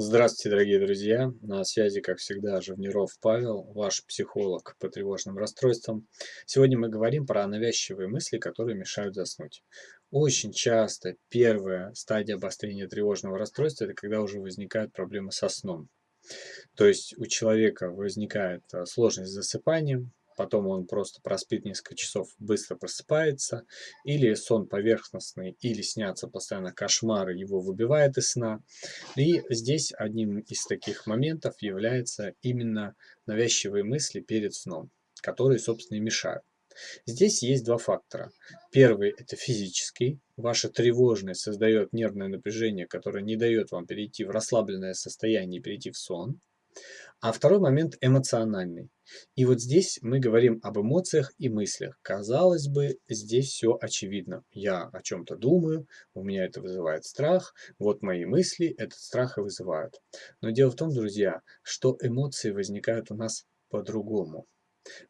Здравствуйте, дорогие друзья! На связи, как всегда, Живниров Павел, ваш психолог по тревожным расстройствам. Сегодня мы говорим про навязчивые мысли, которые мешают заснуть. Очень часто первая стадия обострения тревожного расстройства – это когда уже возникают проблемы со сном. То есть у человека возникает а, сложность с засыпанием, потом он просто проспит несколько часов, быстро просыпается, или сон поверхностный, или снятся постоянно кошмары, его выбивает из сна. И здесь одним из таких моментов является именно навязчивые мысли перед сном, которые, собственно, и мешают. Здесь есть два фактора. Первый – это физический. Ваша тревожность создает нервное напряжение, которое не дает вам перейти в расслабленное состояние и перейти в сон. А второй момент эмоциональный. И вот здесь мы говорим об эмоциях и мыслях. Казалось бы, здесь все очевидно. Я о чем-то думаю, у меня это вызывает страх, вот мои мысли этот страх и вызывают. Но дело в том, друзья, что эмоции возникают у нас по-другому.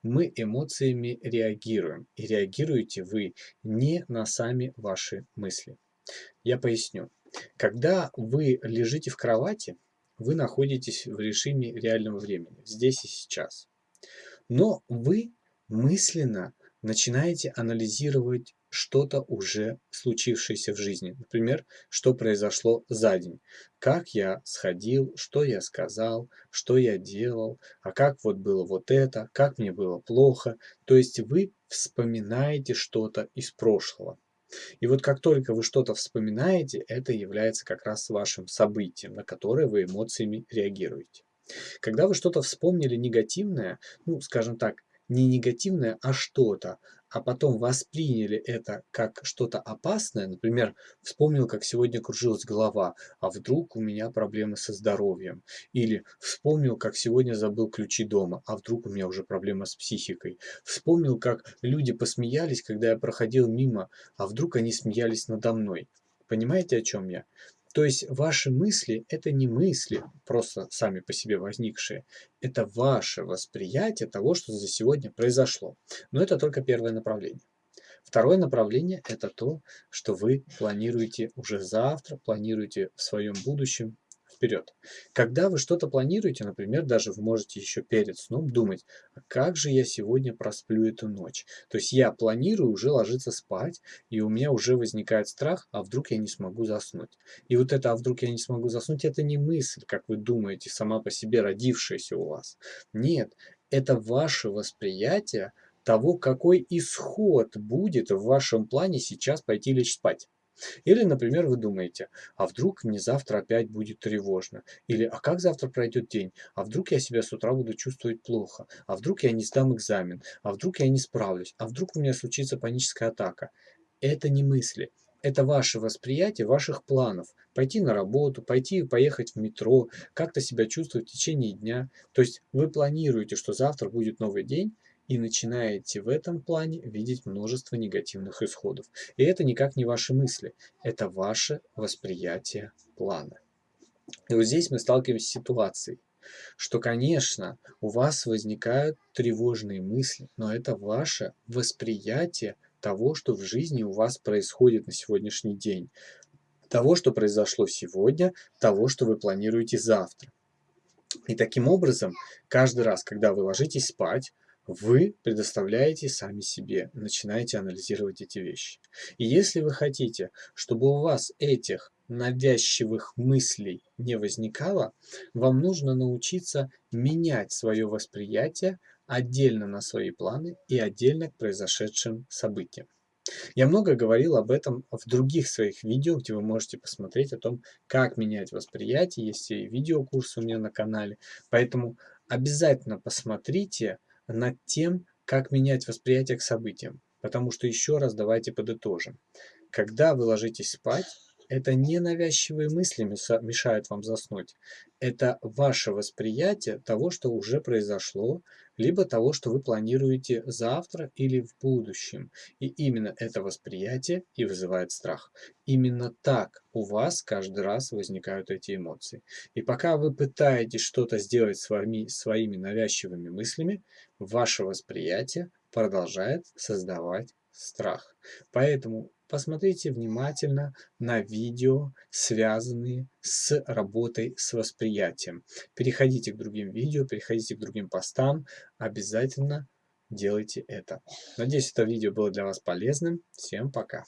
Мы эмоциями реагируем, и реагируете вы не на сами ваши мысли. Я поясню. Когда вы лежите в кровати, вы находитесь в режиме реального времени, здесь и сейчас. Но вы мысленно начинаете анализировать что-то уже случившееся в жизни. Например, что произошло за день. Как я сходил, что я сказал, что я делал, а как вот было вот это, как мне было плохо. То есть вы вспоминаете что-то из прошлого. И вот как только вы что-то вспоминаете, это является как раз вашим событием, на которое вы эмоциями реагируете. Когда вы что-то вспомнили негативное, ну, скажем так, не негативное, а что-то, а потом восприняли это как что-то опасное, например, вспомнил, как сегодня кружилась голова, а вдруг у меня проблемы со здоровьем, или вспомнил, как сегодня забыл ключи дома, а вдруг у меня уже проблема с психикой, вспомнил, как люди посмеялись, когда я проходил мимо, а вдруг они смеялись надо мной. Понимаете, о чем я? То есть ваши мысли – это не мысли, просто сами по себе возникшие. Это ваше восприятие того, что за сегодня произошло. Но это только первое направление. Второе направление – это то, что вы планируете уже завтра, планируете в своем будущем вперед. Когда вы что-то планируете, например, даже вы можете еще перед сном думать, а как же я сегодня просплю эту ночь. То есть я планирую уже ложиться спать, и у меня уже возникает страх, а вдруг я не смогу заснуть. И вот это «а вдруг я не смогу заснуть» это не мысль, как вы думаете, сама по себе родившаяся у вас. Нет, это ваше восприятие того, какой исход будет в вашем плане сейчас пойти лечь спать. Или, например, вы думаете, а вдруг мне завтра опять будет тревожно? Или, а как завтра пройдет день? А вдруг я себя с утра буду чувствовать плохо? А вдруг я не сдам экзамен? А вдруг я не справлюсь? А вдруг у меня случится паническая атака? Это не мысли. Это ваше восприятие ваших планов. Пойти на работу, пойти и поехать в метро, как-то себя чувствовать в течение дня. То есть вы планируете, что завтра будет новый день, и начинаете в этом плане видеть множество негативных исходов. И это никак не ваши мысли, это ваше восприятие плана. И вот здесь мы сталкиваемся с ситуацией, что, конечно, у вас возникают тревожные мысли, но это ваше восприятие того, что в жизни у вас происходит на сегодняшний день. Того, что произошло сегодня, того, что вы планируете завтра. И таким образом, каждый раз, когда вы ложитесь спать, вы предоставляете сами себе, начинаете анализировать эти вещи. И если вы хотите, чтобы у вас этих навязчивых мыслей не возникало, вам нужно научиться менять свое восприятие отдельно на свои планы и отдельно к произошедшим событиям. Я много говорил об этом в других своих видео, где вы можете посмотреть о том, как менять восприятие. Есть и видеокурсы у меня на канале. Поэтому обязательно посмотрите, над тем, как менять восприятие к событиям. Потому что еще раз давайте подытожим. Когда вы ложитесь спать, это не навязчивые мысли мешают вам заснуть. Это ваше восприятие того, что уже произошло, либо того, что вы планируете завтра или в будущем. И именно это восприятие и вызывает страх. Именно так у вас каждый раз возникают эти эмоции. И пока вы пытаетесь что-то сделать с вами, своими навязчивыми мыслями, ваше восприятие продолжает создавать страх. Поэтому посмотрите внимательно на видео, связанные с работой с восприятием. Переходите к другим видео, переходите к другим постам, обязательно делайте это. Надеюсь, это видео было для вас полезным. Всем пока!